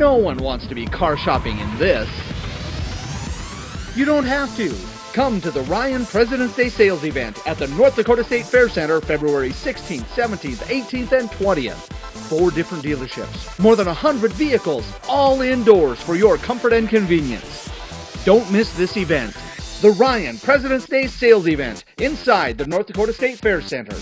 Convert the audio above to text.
No one wants to be car shopping in this. You don't have to. Come to the Ryan President's Day sales event at the North Dakota State Fair Center February 16th, 17th, 18th, and 20th. Four different dealerships, more than 100 vehicles, all indoors for your comfort and convenience. Don't miss this event. The Ryan President's Day sales event inside the North Dakota State Fair Center.